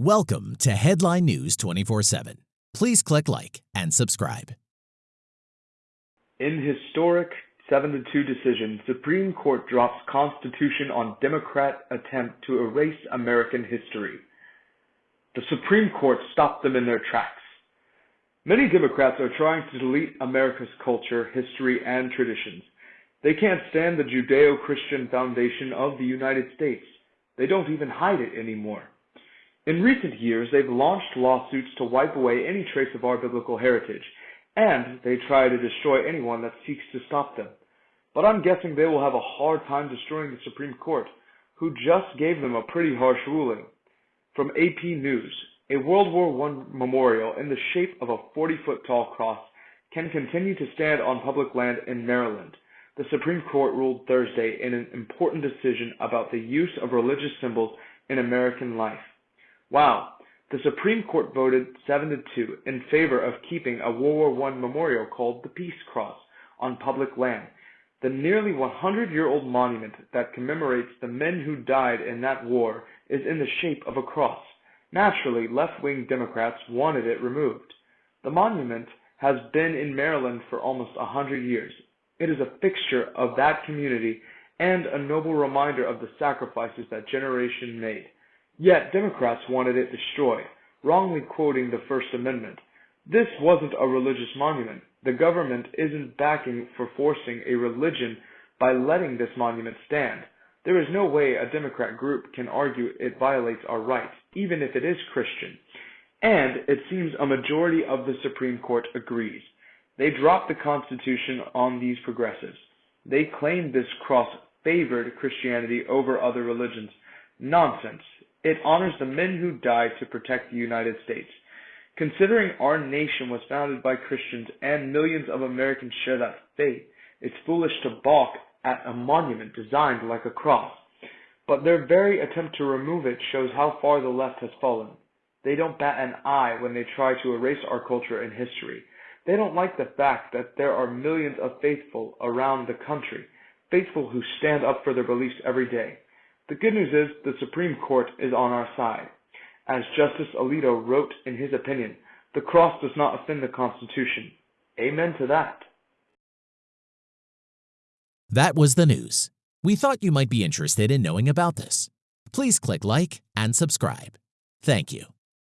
Welcome to Headline News 24 7. Please click like and subscribe. In historic 7 2 decision, Supreme Court drops Constitution on Democrat attempt to erase American history. The Supreme Court stopped them in their tracks. Many Democrats are trying to delete America's culture, history, and traditions. They can't stand the Judeo Christian foundation of the United States. They don't even hide it anymore. In recent years, they've launched lawsuits to wipe away any trace of our biblical heritage, and they try to destroy anyone that seeks to stop them. But I'm guessing they will have a hard time destroying the Supreme Court, who just gave them a pretty harsh ruling. From AP News, a World War I memorial in the shape of a 40 foot tall cross can continue to stand on public land in Maryland. The Supreme Court ruled Thursday in an important decision about the use of religious symbols in American life. Wow. The Supreme Court voted 7 to 2 in favor of keeping a World War I memorial called the Peace Cross on public land. The nearly 100 year old monument that commemorates the men who died in that war is in the shape of a cross. Naturally, left wing Democrats wanted it removed. The monument has been in Maryland for almost a hundred years. It is a fixture of that community and a noble reminder of the sacrifices that generation made. Yet Democrats wanted it destroyed, wrongly quoting the First Amendment. This wasn't a religious monument. The government isn't backing for forcing a religion by letting this monument stand. There is no way a Democrat group can argue it violates our rights, even if it is Christian. And it seems a majority of the Supreme Court agrees. They dropped the Constitution on these progressives. They claimed this cross favored Christianity over other religions. Nonsense. It honors the men who died to protect the United States. Considering our nation was founded by Christians and millions of Americans share that faith, it's foolish to balk at a monument designed like a cross. But their very attempt to remove it shows how far the left has fallen. They don't bat an eye when they try to erase our culture and history. They don't like the fact that there are millions of faithful around the country, faithful who stand up for their beliefs every day. The good news is the Supreme Court is on our side. As Justice Alito wrote in his opinion, the cross does not offend the Constitution. Amen to that. That was the news. We thought you might be interested in knowing about this. Please click like and subscribe. Thank you.